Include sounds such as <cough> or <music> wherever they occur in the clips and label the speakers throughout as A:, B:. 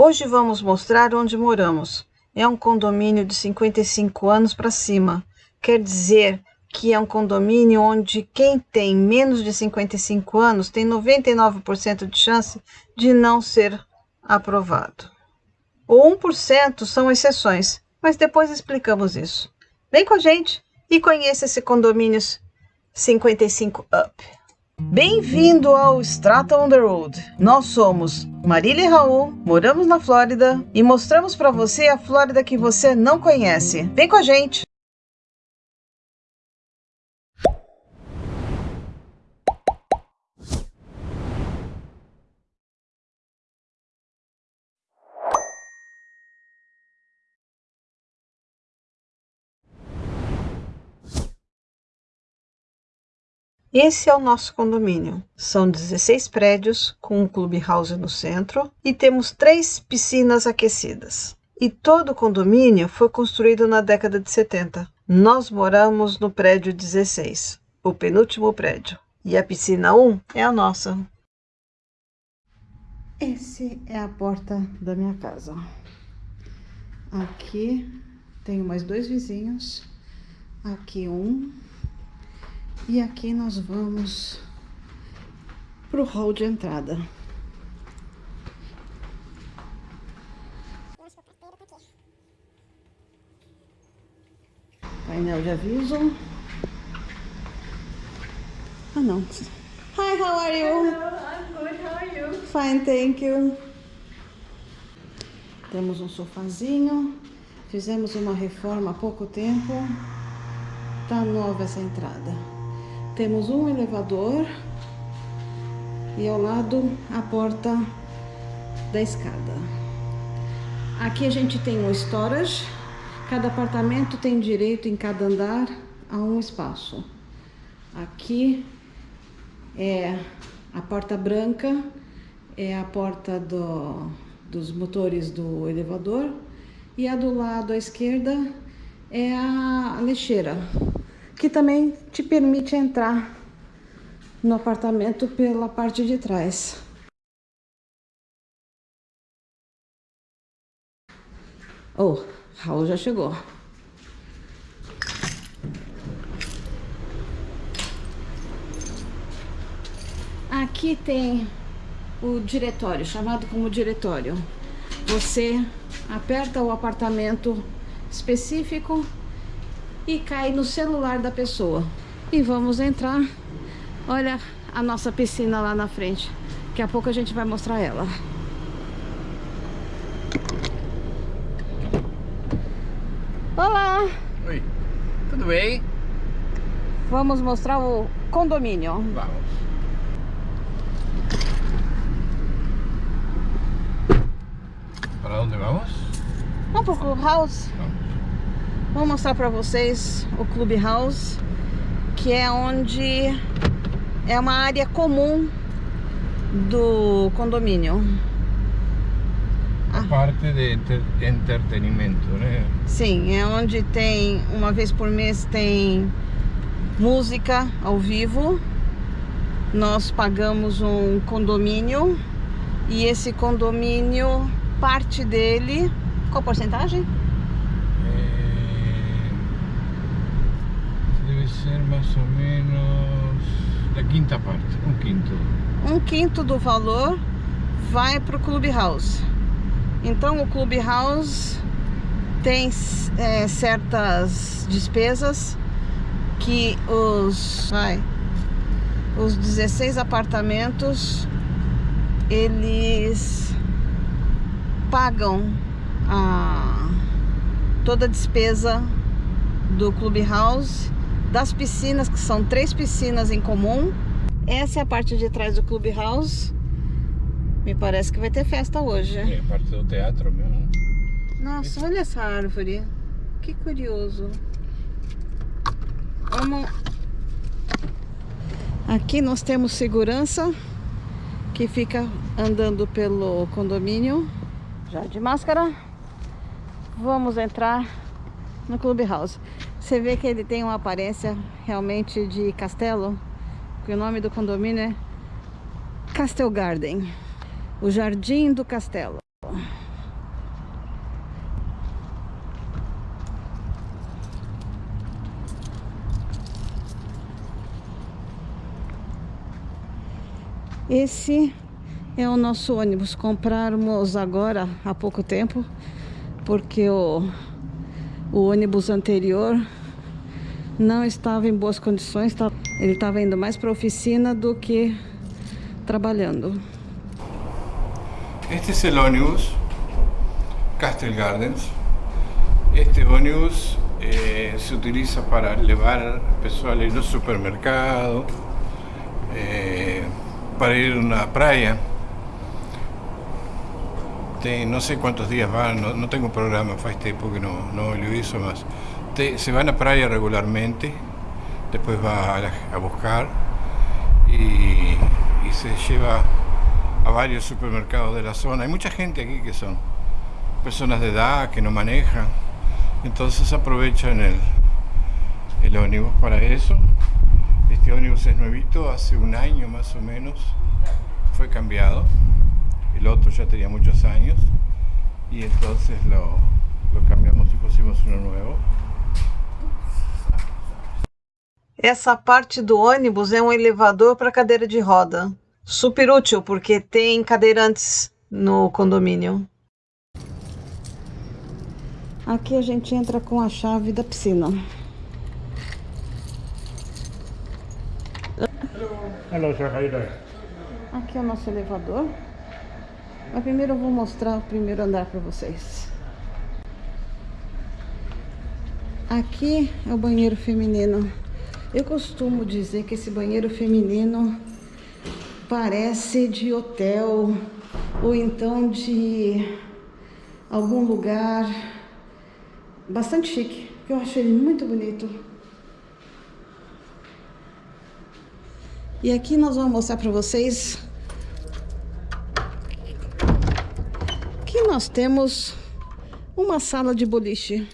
A: Hoje vamos mostrar onde moramos. É um condomínio de 55 anos para cima. Quer dizer que é um condomínio onde quem tem menos de 55 anos tem 99% de chance de não ser aprovado. O 1% são exceções, mas depois explicamos isso. Vem com a gente e conheça esse condomínio 55 Up. Bem-vindo ao Strata on the Road. Nós somos Marília e Raul, moramos na Flórida e mostramos para você a Flórida que você não conhece. Vem com a gente! Esse é o nosso condomínio. São 16 prédios com um clubhouse no centro e temos três piscinas aquecidas. E todo o condomínio foi construído na década de 70. Nós moramos no prédio 16, o penúltimo prédio. E a piscina 1 é a nossa. Esse é a porta da minha casa. Aqui tenho mais dois vizinhos. Aqui um e aqui nós vamos pro hall de entrada. Painel de aviso. Ah, não. Hi, how are you?
B: Hello, I'm good. How are you?
A: Fine, thank you. Temos um sofazinho. Fizemos uma reforma há pouco tempo. Tá nova essa entrada. Temos um elevador e ao lado a porta da escada. Aqui a gente tem um storage. Cada apartamento tem direito em cada andar a um espaço. Aqui é a porta branca, é a porta do, dos motores do elevador e a do lado à esquerda é a lixeira que também te permite entrar no apartamento pela parte de trás. Oh, Raul já chegou. Aqui tem o diretório, chamado como diretório. Você aperta o apartamento específico e cai no celular da pessoa. E vamos entrar. Olha a nossa piscina lá na frente. Daqui a pouco a gente vai mostrar ela. Olá!
C: Oi, tudo bem?
A: Vamos mostrar o condomínio.
C: Vamos. Para onde vamos?
A: Vamos pro Clubhouse?
C: Vamos.
A: Vou mostrar para vocês o Clubhouse, que é onde é uma área comum do condomínio.
C: A parte de entretenimento, né?
A: Sim, é onde tem, uma vez por mês tem música ao vivo. Nós pagamos um condomínio e esse condomínio, parte dele, qual porcentagem?
C: Ser mais ou menos da quinta parte, um quinto.
A: Um quinto do valor vai para o Clubhouse. Então o Clubhouse tem é, certas despesas que os, vai, os 16 apartamentos eles pagam a, toda a despesa do Clubhouse das piscinas, que são três piscinas em comum. Essa é a parte de trás do Clubhouse. Me parece que vai ter festa hoje.
C: É, a parte do teatro mesmo.
A: Nossa, olha essa árvore. Que curioso. Vamos... Aqui nós temos segurança que fica andando pelo condomínio. Já de máscara. Vamos entrar no Clubhouse. Você vê que ele tem uma aparência realmente de castelo, o nome do condomínio é Castel Garden, o Jardim do Castelo. Esse é o nosso ônibus. Compramos agora há pouco tempo, porque o, o ônibus anterior não estava em boas condições. Tá? Ele estava indo mais para a oficina do que trabalhando.
C: Este é o ônibus Castle Gardens. Este ônibus eh, se utiliza para levar pessoal no supermercado, eh, para ir a una playa. no sé cuántos días van, no, tengo programa, hace tiempo que no, no lo hizo más. Se van a playa regularmente, después va a, buscar y, se lleva a varios supermercados de la zona. Hay mucha gente aquí que son personas de edad que no manejan, entonces aprovechan el, el ómnibus para eso. Este ómnibus es nuevito, hace un año más o menos fue cambiado. El otro ya tenía muchos años y entonces lo, lo
A: Essa parte do ônibus é um elevador para cadeira de roda. Super útil porque tem cadeirantes no condomínio. Aqui a gente entra com a chave da piscina.
C: Hello, sir. How you doing?
A: Aqui é o nosso elevador. Mas primeiro eu vou mostrar o primeiro andar para vocês. Aqui é o banheiro feminino. Eu costumo dizer que esse banheiro feminino parece de hotel ou então de algum lugar bastante chique. Eu acho ele muito bonito. E aqui nós vamos mostrar para vocês que nós temos uma sala de boliche.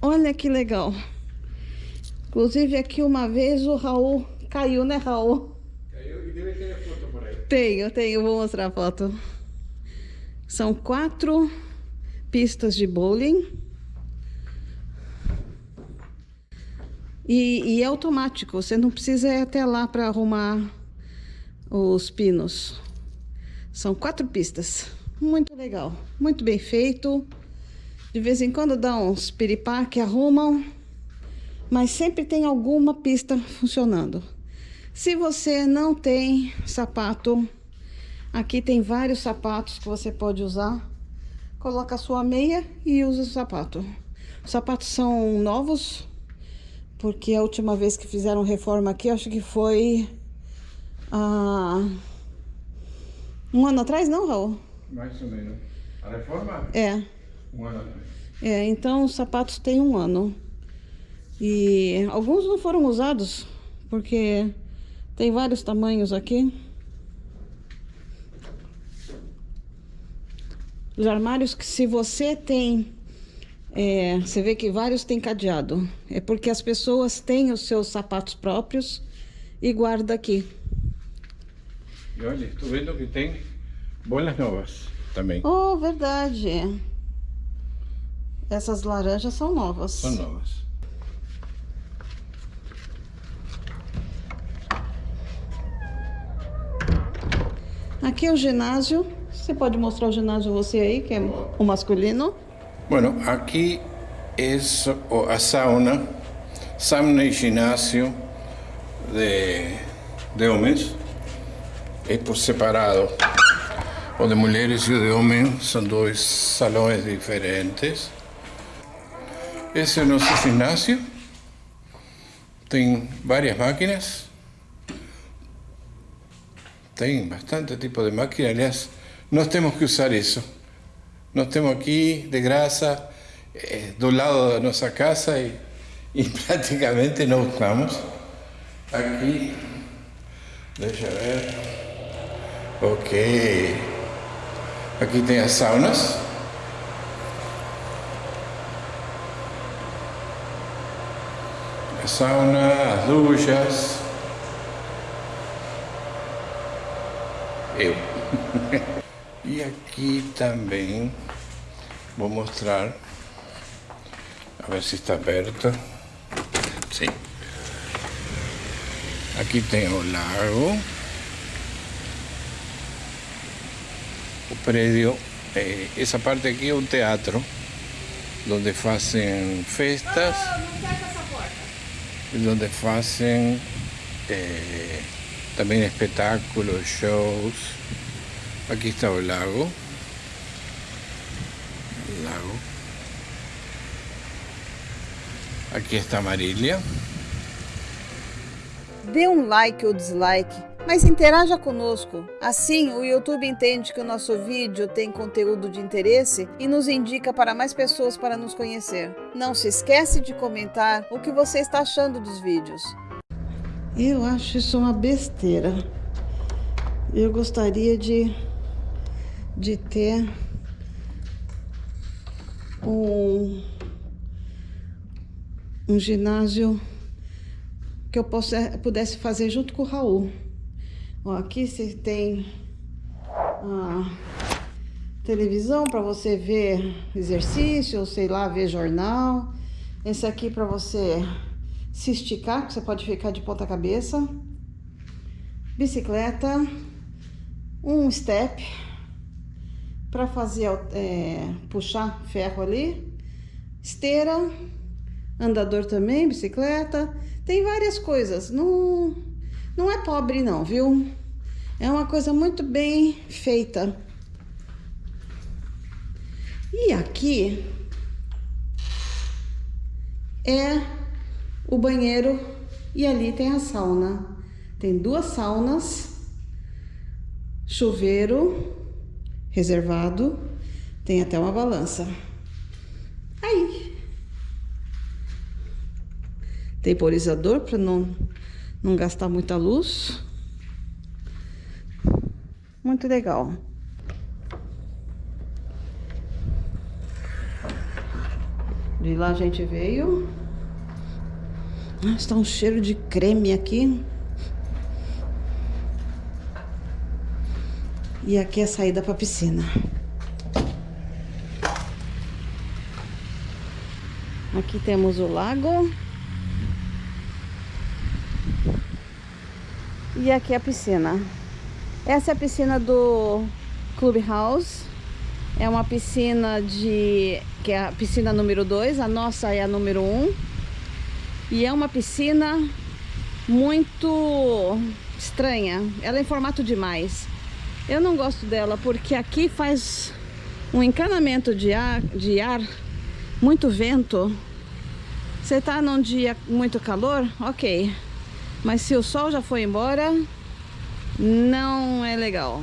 A: Olha que legal. Inclusive aqui uma vez o Raul caiu, né Raul?
C: Caiu e deve ter a foto por aí.
A: Tenho, tenho, vou mostrar a foto. São quatro pistas de bowling. E, e, é automático, você não precisa ir até lá para arrumar os pinos. São quatro pistas. Muito legal, muito bem feito. De vez em quando dá uns piripá que arrumam, mas sempre tem alguma pista funcionando. Se você não tem sapato, aqui tem vários sapatos que você pode usar. Coloca a sua meia e usa o sapato. Os sapatos são novos, porque a última vez que fizeram reforma aqui, acho que foi ah, um ano atrás, não, Raul?
C: Mais ou menos. A reforma?
A: É.
C: Um ano atrás.
A: É, então os sapatos têm um ano. E alguns não foram usados, porque tem vários tamanhos aqui. Os armários que se você tem é, você vê que vários têm cadeado. É porque as pessoas têm os seus sapatos próprios e guarda aqui.
C: E olha, estou vendo que tem bolas novas também.
A: Oh, verdade. Essas laranjas são novas.
C: São novas.
A: Aqui é o ginásio. Você pode mostrar o ginásio você aí, que é o masculino?
C: Bueno, aquí es a sauna, sauna y gimnasio de, de hombres, es por separado. O de mujeres y de hombres son dos salones diferentes. Ese es nuestro gimnasio. Tiene varias máquinas. Tiene bastante tipo de máquinas. No tenemos que usar eso. Nós temos aqui, de graça, é, do lado da nossa casa e, e <laughs> praticamente não estamos. Aqui, deixa ver. Ok. Aqui tem as saunas. A sauna, as duchas. Eu. E aqui também vou mostrar, a ver se está aberto. Sim. Aqui tem o lago. predio. Eh, esa parte aquí es un teatro donde hacen festas, donde hacen eh, también espectáculos, shows. Aquí está el lago. El lago. Aqui está Marília.
A: Dê um like ou dislike, mas interaja conosco. Assim, o YouTube entende que o nosso vídeo tem conteúdo de interesse e nos indica para mais pessoas para nos conhecer. Não se esquece de comentar o que você está achando dos vídeos. Eu acho isso uma besteira. Eu gostaria de, de ter um um ginásio que eu possa, pudesse fazer junto com o Raul. Ó, aqui você tem a televisão para você ver exercício, sei lá, ver jornal. Esse aqui para você se esticar, que você pode ficar de ponta cabeça. Bicicleta, um step para fazer é, puxar ferro ali, esteira andador também, bicicleta, tem várias coisas. Não, não é pobre não, viu? É uma coisa muito bem feita. E aqui é o banheiro e ali tem a sauna. Tem duas saunas, chuveiro reservado, tem até uma balança. Aí, temporizador para não, não gastar muita luz. Muito legal. De lá a gente veio. Está um cheiro de creme aqui. E aqui é a saída para a piscina. Aqui temos o lago. E aqui é a piscina. Essa é a piscina do Clubhouse. É uma piscina de... que é a piscina número 2. A nossa é a número 1. Um. E é uma piscina muito estranha. Ela é em formato de mais. Eu não gosto dela porque aqui faz um encanamento de ar, de ar muito vento. Você tá num dia muito calor? Ok. Mas se o sol já foi embora, não é legal.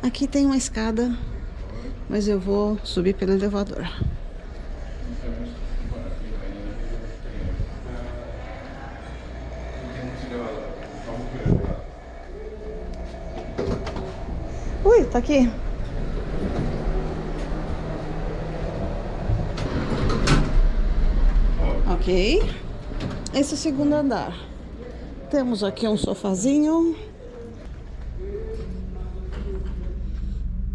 A: Aqui tem uma escada, mas eu vou subir pelo elevador. Tá aqui. Ok. Esse é o segundo andar. Temos aqui um sofazinho.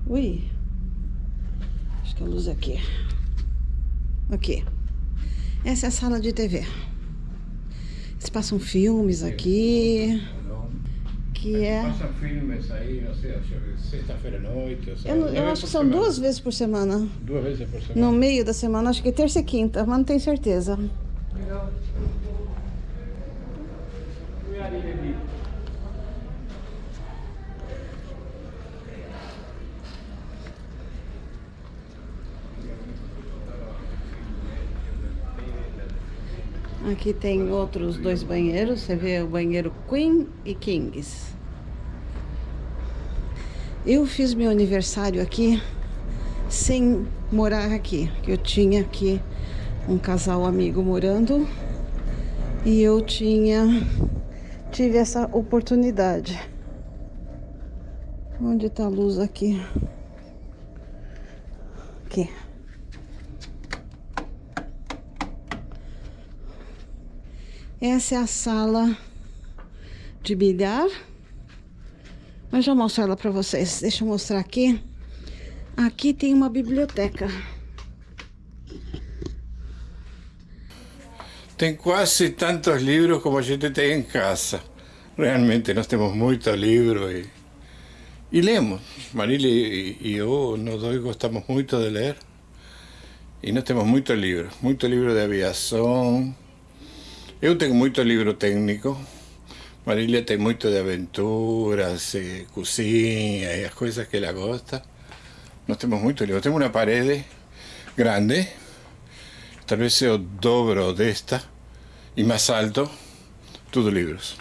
A: Ui. Acho que a luz é aqui. Aqui. Essa é a sala de TV. Eles passam filmes aqui. Que é...
C: Passam filmes aí, não sei, sexta-feira à noite.
A: Eu, não, eu acho que são semana. duas vezes por semana.
C: Duas vezes por semana?
A: No meio da semana, acho que terça e quinta, mas não tenho certeza. Legal. Aqui tem outros dois banheiros, você vê o banheiro Queen e Kings. Eu fiz meu aniversário aqui sem morar aqui, eu tinha aqui um casal amigo morando e eu tinha tive essa oportunidade. Onde está a luz aqui? Aqui. Essa é a sala de bilhar. Mas já mostro ela para vocês. Deixa eu mostrar aqui. Aqui tem uma biblioteca.
C: Tem quase tantos livros como a gente tem em casa. Realmente nós temos muito livro e, E lemos. Marília e eu, nós dois gostamos muito de ler. E nós temos muitos livros. Muito livro de aviação. Eu tenho muito livro técnico. Marília tem muito de aventuras, eh, cozinha e as coisas que ela gosta. Nós temos muito livro. Temos uma parede grande, talvez é o dobro desta, e mais alto, tudo livros.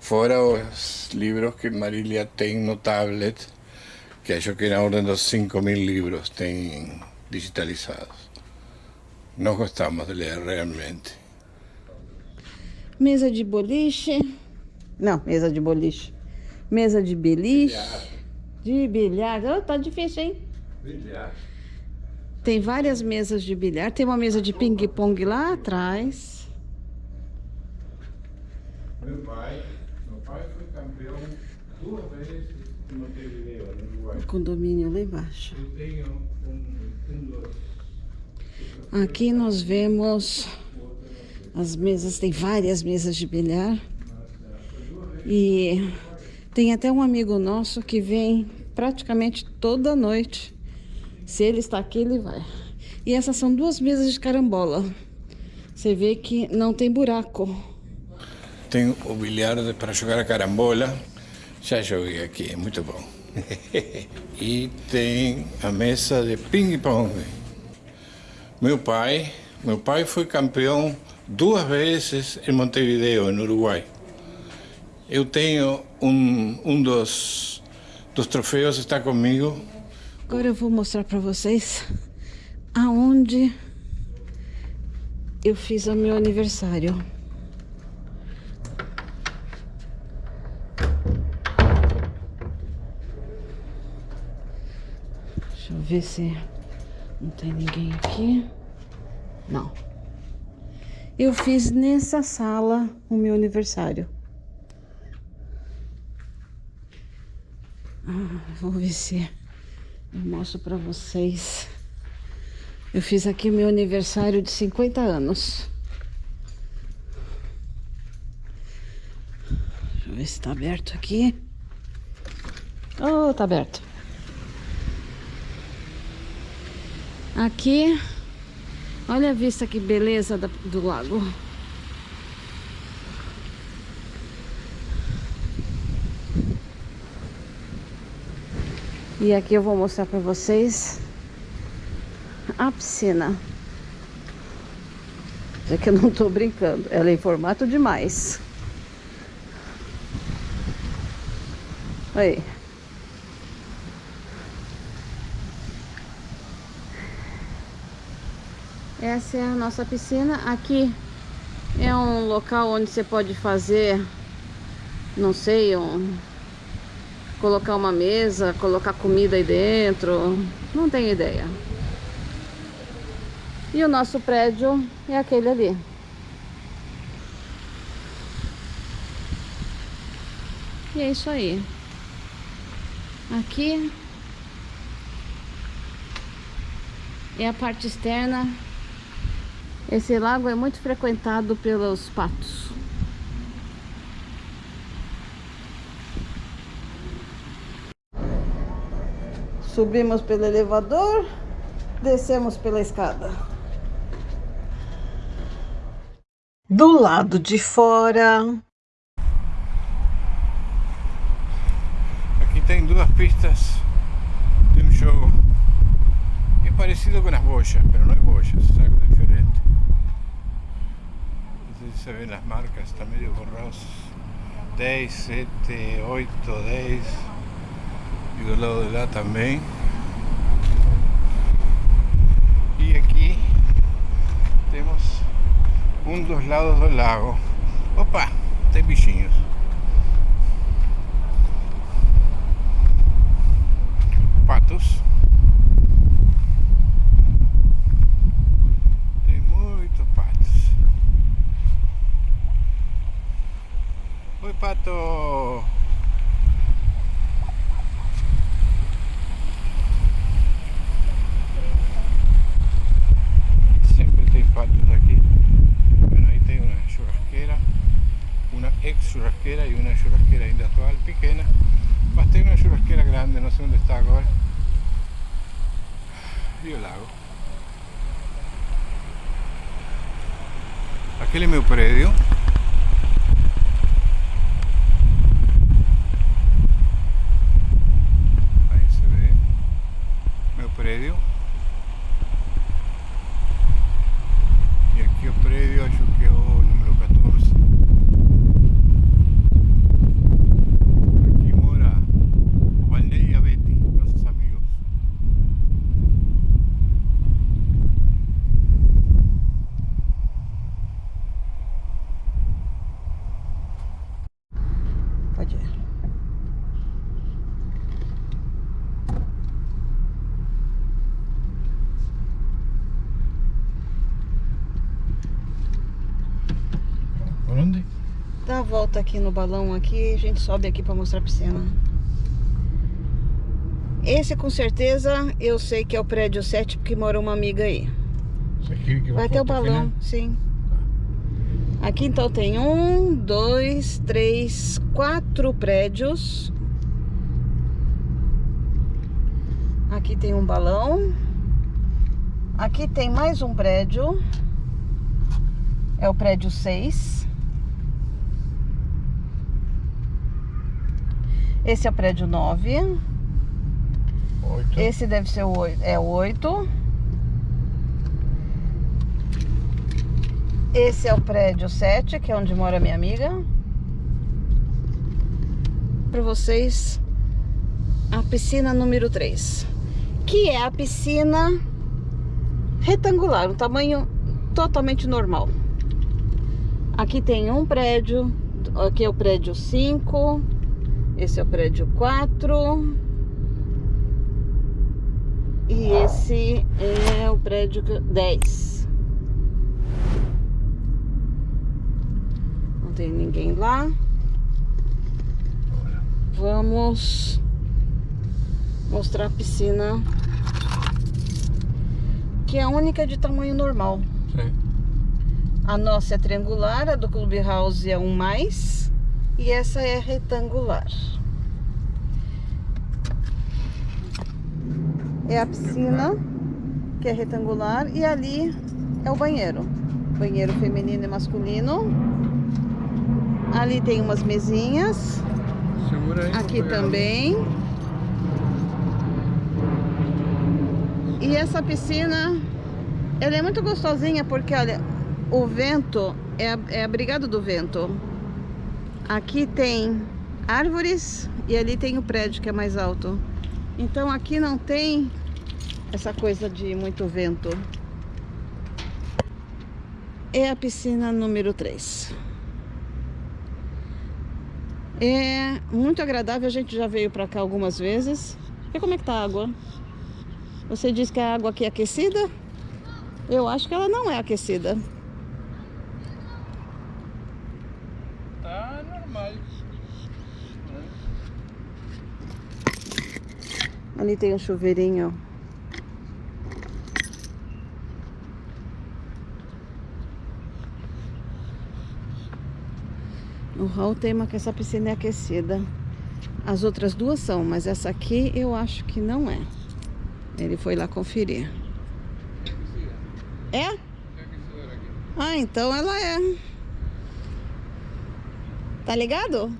C: Fora os livros que Marília tem no tablet, que acho que na ordem dos 5 mil livros tem digitalizados. Nós gostamos de ler realmente.
A: Mesa de boliche. Não, mesa de boliche. Mesa de beliche.
C: Bilhar.
A: De bilhar. Oh, tá difícil, hein?
C: Bilhar.
A: Tem várias mesas de bilhar. Tem uma mesa de ping-pong lá atrás.
C: Meu pai, meu pai foi campeão duas vezes em Montevideo, no Uruguai.
A: O condomínio lá embaixo.
C: Eu tenho
A: Aqui nós vemos as mesas, tem várias mesas de bilhar. E tem até um amigo nosso que vem praticamente toda noite. Se ele está aqui, ele vai. E essas são duas mesas de carambola. Você vê que não tem buraco.
C: Tem o bilhar para jogar a carambola. Já joguei aqui, é muito bom. <laughs> e tem a mesa de ping-pong. Meu pai, meu pai foi campeão duas vezes em Montevideo, no Uruguai. Eu tenho um, um dos, dos troféus, está comigo.
A: Agora eu vou mostrar para vocês aonde eu fiz o meu aniversário. Deixa eu ver se não tem ninguém aqui. Não. Eu fiz nessa sala o meu aniversário. Ah, vou ver se eu mostro pra vocês. Eu fiz aqui o meu aniversário de 50 anos. Deixa eu ver se tá aberto aqui. Oh, tá aberto. Aqui, olha a vista que beleza do lago. E aqui eu vou mostrar pra vocês a piscina. É que eu não tô brincando, ela é em formato demais. Aí. Essa é a nossa piscina. Aqui é um local onde você pode fazer, não sei, um, colocar uma mesa, colocar comida aí dentro. Não tenho ideia. E o nosso prédio é aquele ali. E é isso aí. Aqui é a parte externa. Esse lago é muito frequentado pelos patos. Subimos pelo elevador, descemos pela escada. Do lado de fora,
C: Aqui tem duas pistas de um jogo. É parecido com as bochas, mas não é bochas, é algo diferente. Não sei se se ven as marcas, está medio borroso. 10, 7, 8, 10. E do lado de lá também. E aqui temos um dos lados do lago. Opa, tem bichinhos. patos. zapato. Siempre estoy patos aquí. Bueno, ahí tengo una churrasquera, una ex churrasquera y una churrasquera industrial pequeña. Más tengo una churrasquera grande, no sé dónde está ahora. Y el lago. Aquel es mi predio. Aqui
A: no balão aqui, a gente sobe aqui pra mostrar a piscina. Esse com certeza eu sei que é o prédio 7 porque mora uma amiga aí. Vai ter o
C: foto aqui,
A: balão,
C: né?
A: sim. Aqui então tem um, dois, três, quatro prédios. Aqui tem um balão. Aqui tem mais um prédio. É o prédio 6. Esse é o prédio 9.
C: Oito.
A: Esse deve ser o 8. É o 8. Esse é o prédio 7, que é onde mora minha amiga. Para vocês, a piscina número 3. Que é a piscina retangular, um tamanho totalmente normal. Aqui tem um prédio, aqui é o prédio 5, esse é o prédio 4. E esse é o prédio 10. Não tem ninguém lá. Vamos mostrar a piscina. Que é a única de tamanho normal.
C: Sim.
A: A nossa é triangular, a do Clubhouse é um mais. E essa é retangular. É a piscina, que é retangular. E ali é o banheiro. Banheiro feminino e masculino. Ali tem umas mesinhas.
C: Aí.
A: Aqui também. E essa piscina, ela é muito gostosinha porque, olha, o vento é, é abrigado do vento. Aqui tem árvores e ali tem o prédio que é mais alto. Então aqui não tem essa coisa de muito vento. É a piscina número 3. É muito agradável, a gente já veio pra cá algumas vezes. E como é que tá a água? Você diz que a água aqui é aquecida? Eu acho que ela não é aquecida.
C: Tá normal.
A: Ali tem um chuveirinho. O Raul tema que essa piscina é aquecida. As outras duas são, mas essa aqui eu acho que não é. Ele foi lá conferir. É? Ah, então ela é. Tá ligado?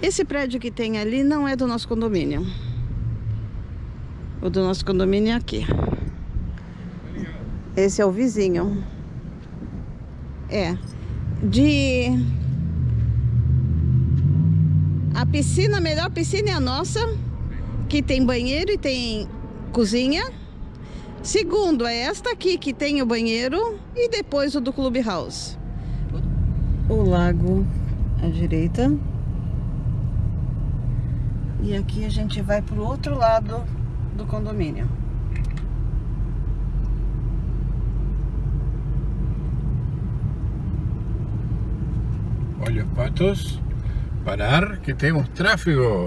A: Esse prédio que tem ali não é do nosso condomínio. O do nosso condomínio é aqui. Esse é o vizinho. É. De. A piscina, a melhor piscina é a nossa, que tem banheiro e tem cozinha. Segundo é esta aqui que tem o banheiro e depois o do Clubhouse. O lago à direita. E aqui a gente vai pro outro lado do condomínio.
C: Olha os patos. Parar, que temos tráfego.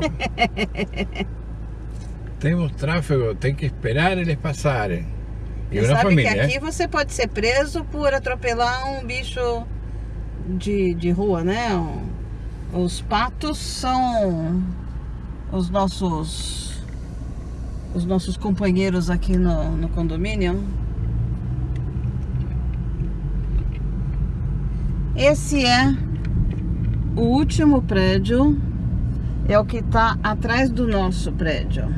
C: <laughs> temos tráfego, tem que esperar eles passarem. E
A: Você sabe
C: família,
A: que aqui
C: ¿eh?
A: você pode ser preso por atropelar um bicho de, de rua, né? Os patos são os nossos os nossos companheiros aqui no, no condomínio. Esse é o último prédio, é o que está atrás do nosso prédio.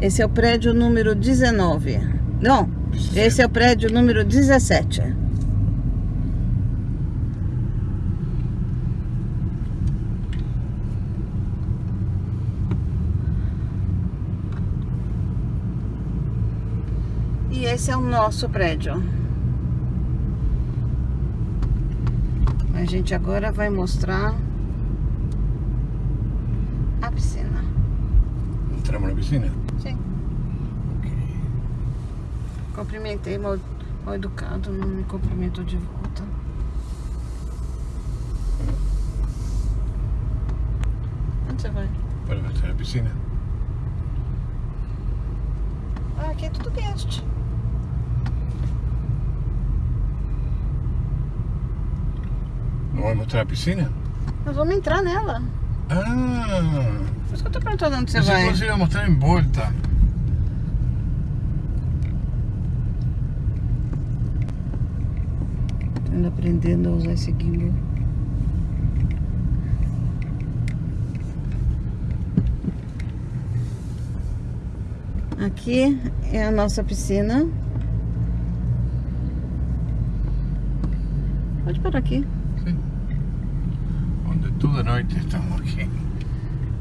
A: Esse é o prédio número 19. Não, esse é o prédio número 17. E esse é o nosso prédio. A gente agora vai mostrar a piscina.
C: Entramos na piscina?
A: Sim.
C: Ok.
A: Cumprimentei mal, mal educado, não me cumprimentou de volta. Onde você vai?
C: Para mostrar a piscina.
A: Ah, aqui é tudo guest.
C: Não vai mostrar a piscina?
A: Nós vamos entrar nela.
C: Ah!
A: Por isso que eu tô perguntando onde você
C: Pensé
A: vai.
C: você ia mostrar em volta.
A: Ainda aprendendo a usar esse gimbal. Aqui é a nossa piscina. Pode parar aqui.
C: Toda noite estamos aqui.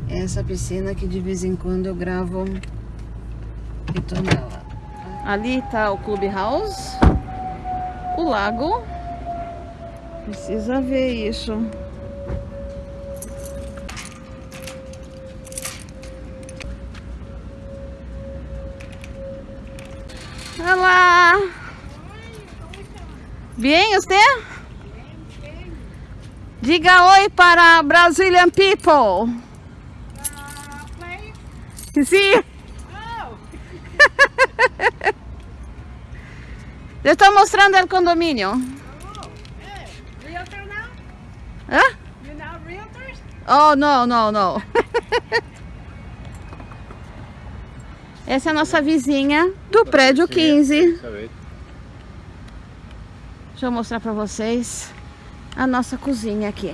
A: Essa piscina que de vez em quando eu gravo e tô nela. Ali tá o Clubhouse, o lago. Precisa ver isso. Olá! Bien, você? Diga oi para Brazilian people. Sí. Le estoy mostrando el condominio.
B: Realtor now?
A: ¿Ah?
B: You're now?
A: Oh, no, no, no. Essa é a nossa vizinha do prédio 15. Deixa eu mostrar pra vocês a nossa cozinha aqui.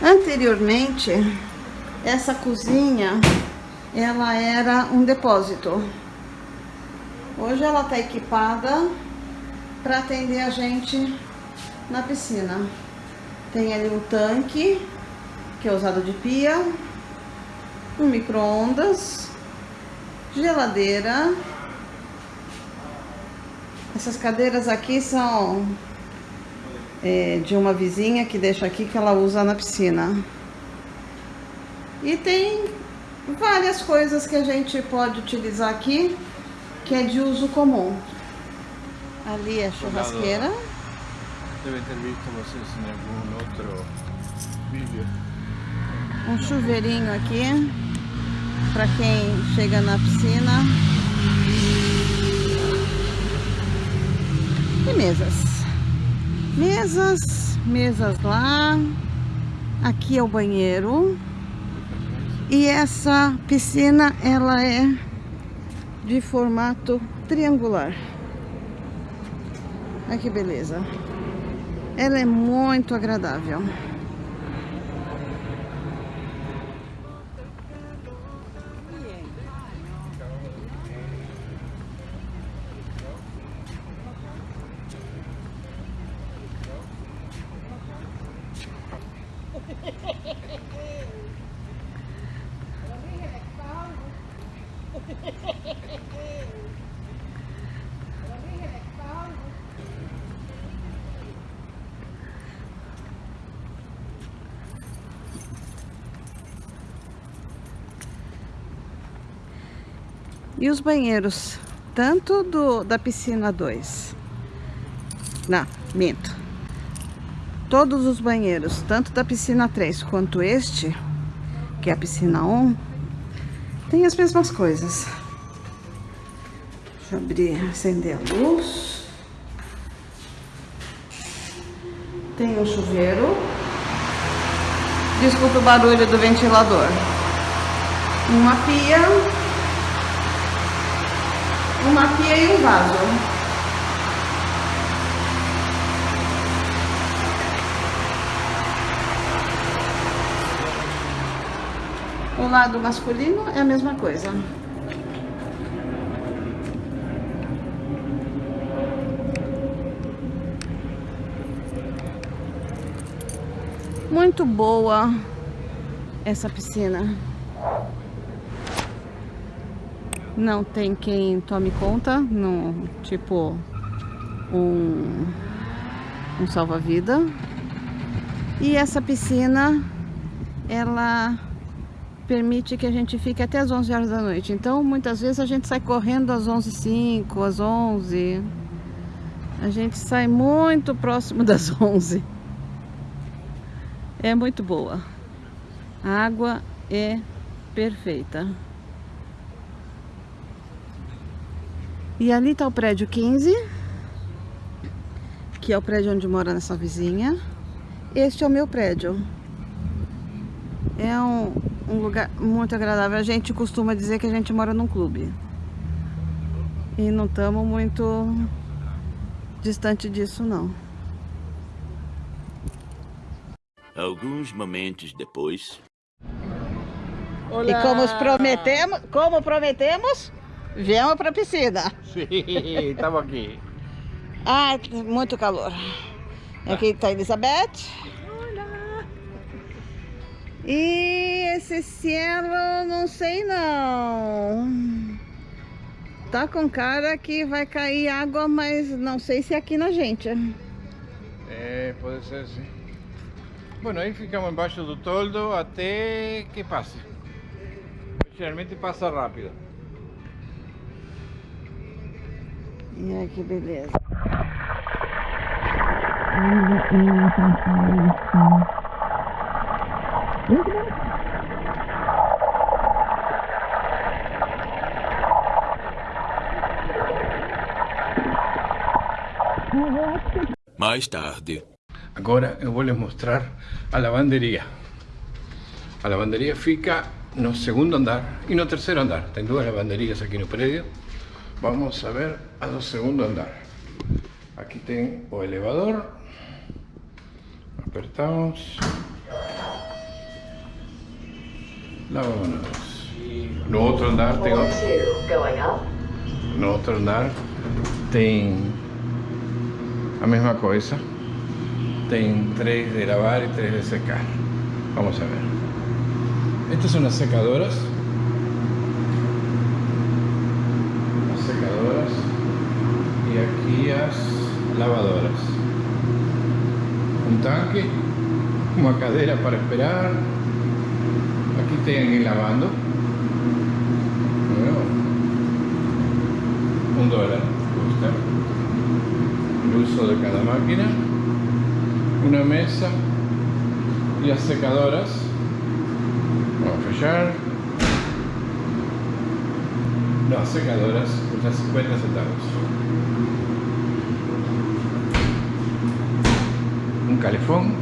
A: Anteriormente, essa cozinha, ela era um depósito. Hoje ela está equipada para atender a gente na piscina. Tem ali um tanque, que é usado de pia, um micro-ondas, geladeira. Essas cadeiras aqui são é, de uma vizinha que deixa aqui que ela usa na piscina. E tem várias coisas que a gente pode utilizar aqui, que é de uso comum. Ali é a churrasqueira.
C: Ter visto vocês em algum outro vídeo.
A: Um chuveirinho aqui para quem chega na piscina. E mesas. Mesas, mesas lá. Aqui é o banheiro. E essa piscina, ela é de formato triangular. Olha que beleza. Ela é muito agradável. E os banheiros, tanto do, da piscina 2. Não, minto. Todos os banheiros, tanto da piscina 3 quanto este, que é a piscina 1, tem as mesmas coisas. Deixa eu abrir, acender a luz. Tem um chuveiro. Desculpa o barulho do ventilador. Uma pia. Uma pia e um vaso. O lado masculino é a mesma coisa. Muito boa essa piscina. Não tem quem tome conta, no, tipo um, um salva-vida. E essa piscina, ela permite que a gente fique até as 11 horas da noite. Então, muitas vezes a gente sai correndo às 11h05, às 11 A gente sai muito próximo <laughs> das 11 é muito boa. A água é perfeita. E ali está o prédio 15, que é o prédio onde mora nessa vizinha. Este é o meu prédio. É um, um lugar muito agradável. A gente costuma dizer que a gente mora num clube. E não estamos muito distante disso, não.
D: Alguns momentos depois.
A: Olá. E como prometemos, como prometemos, viemos para a piscina.
C: Sim, estamos aqui.
A: Ah, muito calor. Aqui está a Elizabeth.
B: Olá.
A: E esse cielo, não sei não. Tá com cara que vai cair água, mas não sei se é aqui na gente.
C: É, pode ser sim. Bueno, aí ficamos embaixo do toldo até que passe. Geralmente passa rápido.
A: Aí que beleza.
D: Mais tarde.
C: Agora eu vou lhes mostrar a lavanderia. A lavanderia fica no segundo andar e no terceiro andar. Tem duas lavanderias aqui no prédio. Vamos a ver a do segundo andar. Aqui tem o elevador. Apertamos. Lavamos. No outro andar tem... No outro andar tem a mesma coisa. Tem tres de lavar y tres de secar. Vamos a ver. Estas son las secadoras. Las secadoras. Y las lavadoras. Un tanque. Una cadera para esperar. Aquí tienen lavando. Un dólar. El uso de cada máquina una mesa y las secadoras vamos a fechar las secadoras cuestan 50 centavos un calefón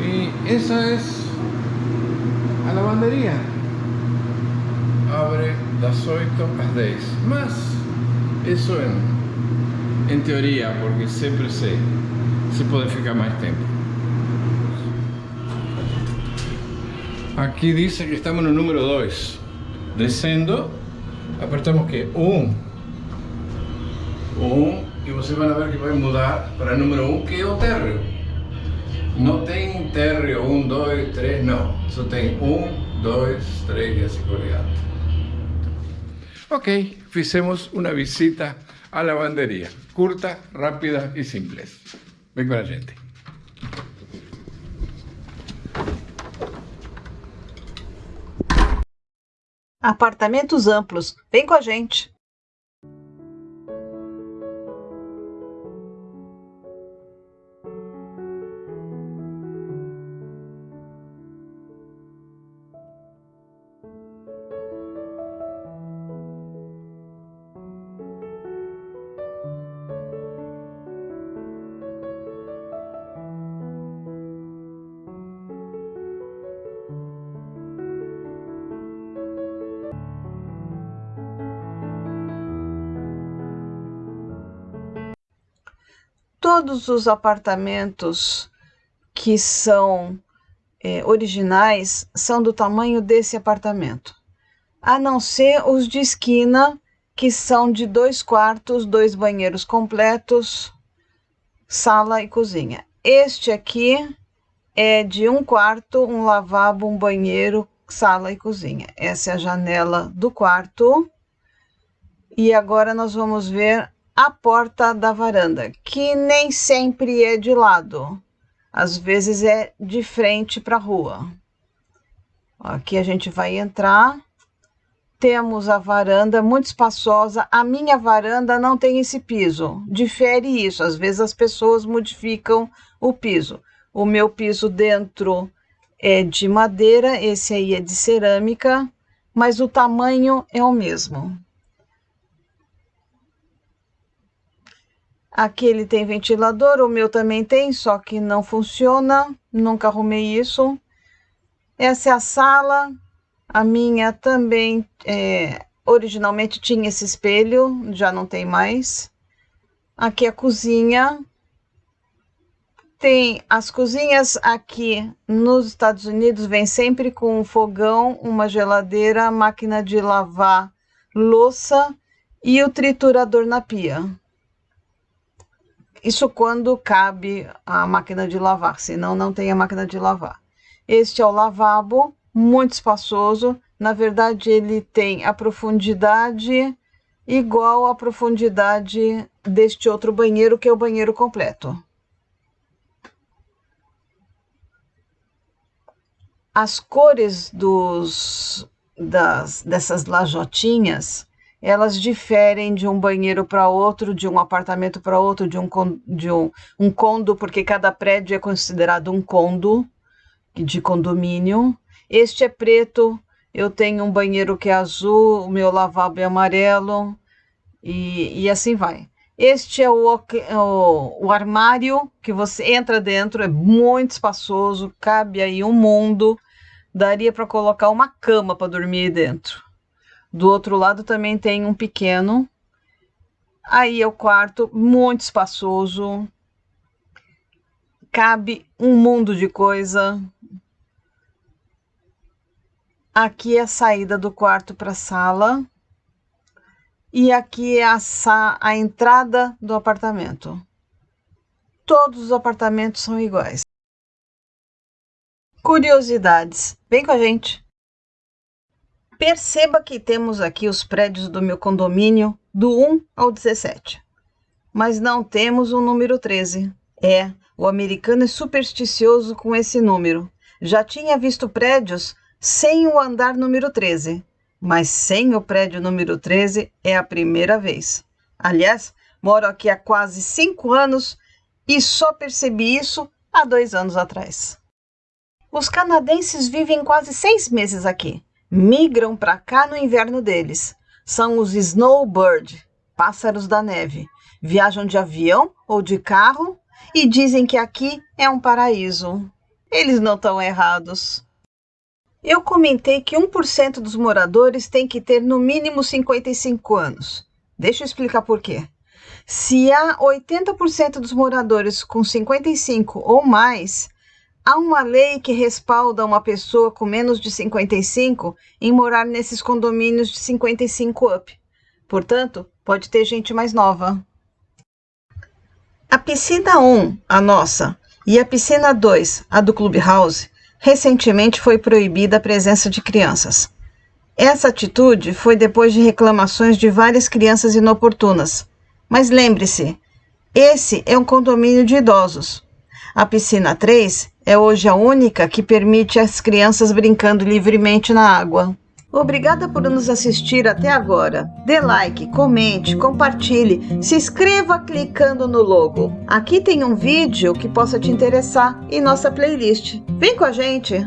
C: y esa es a lavandería abre das 8 às 10 más eso en, en teoría porque siempre sé se pode ficar mais tempo. Aqui diz que estamos no número 2. Descendo, apertamos que 1. Um. 1 vocês vão ver que vai mudar para número 1, um, que é o térreo. Não tem térreo 1, 2, 3, não. Só tem 1, 2, 3 e assim por diante. Ok, fizemos uma visita à lavanderia. Curta, rápida e simples. Vem com a gente.
A: Apartamentos amplos. Vem com a gente. Todos os apartamentos que são é, originais são do tamanho desse apartamento, a não ser os de esquina, que são de dois quartos, dois banheiros completos, sala e cozinha. Este aqui é de um quarto, um lavabo, um banheiro, sala e cozinha. Essa é a janela do quarto. E agora nós vamos ver a porta da varanda, que nem sempre é de lado. Às vezes é de frente para a rua. Aqui a gente vai entrar. Temos a varanda muito espaçosa. A minha varanda não tem esse piso. Difere isso. Às vezes as pessoas modificam o piso. O meu piso dentro é de madeira, esse aí é de cerâmica, mas o tamanho é o mesmo. Aqui ele tem ventilador, o meu também tem, só que não funciona, nunca arrumei isso. Essa é a sala, a minha também, é, originalmente tinha esse espelho, já não tem mais. Aqui a cozinha. Tem as cozinhas aqui nos Estados Unidos, vem sempre com um fogão, uma geladeira, máquina de lavar louça e o triturador na pia. Isso quando cabe a máquina de lavar, senão não tem a máquina de lavar. Este é o lavabo, muito espaçoso. Na verdade, ele tem a profundidade igual à profundidade deste outro banheiro, que é o banheiro completo. As cores dos, das, dessas lajotinhas elas diferem de um banheiro para outro, de um apartamento para outro, de um, de um, um condo, porque cada prédio é considerado um condo de condomínio. Este é preto, eu tenho um banheiro que é azul, o meu lavabo é amarelo e, e assim vai. Este é o, o, o armário que você entra dentro, é muito espaçoso, cabe aí um mundo, daria para colocar uma cama para dormir dentro. Do outro lado também tem um pequeno. Aí é o quarto, muito espaçoso. Cabe um mundo de coisa. Aqui é a saída do quarto para a sala. E aqui é a, a entrada do apartamento. Todos os apartamentos são iguais. Curiosidades. Vem com a gente! Perceba que temos aqui os prédios do meu condomínio do 1 ao 17. Mas não temos o número 13. É, o americano é supersticioso com esse número. Já tinha visto prédios sem o andar número 13, mas sem o prédio número 13 é a primeira vez. Aliás, moro aqui há quase cinco anos e só percebi isso há dois anos atrás. Os canadenses vivem quase seis meses aqui migram para cá no inverno deles. São os snowbird, pássaros da neve. Viajam de avião ou de carro e dizem que aqui é um paraíso. Eles não estão errados. Eu comentei que 1% dos moradores tem que ter no mínimo 55 anos. Deixa eu explicar por quê. Se há 80% dos moradores com 55 ou mais, Há uma lei que respalda uma pessoa com menos de 55 em morar nesses condomínios de 55 up. Portanto, pode ter gente mais nova. A piscina 1, a nossa, e a piscina 2, a do Clubhouse, recentemente foi proibida a presença de crianças. Essa atitude foi depois de reclamações de várias crianças inoportunas. Mas lembre-se, esse é um condomínio de idosos. A piscina 3 é hoje a única que permite as crianças brincando livremente na água. Obrigada por nos assistir até agora. Dê like, comente, compartilhe, se inscreva clicando no logo. Aqui tem um vídeo que possa te interessar em nossa playlist. Vem com a gente!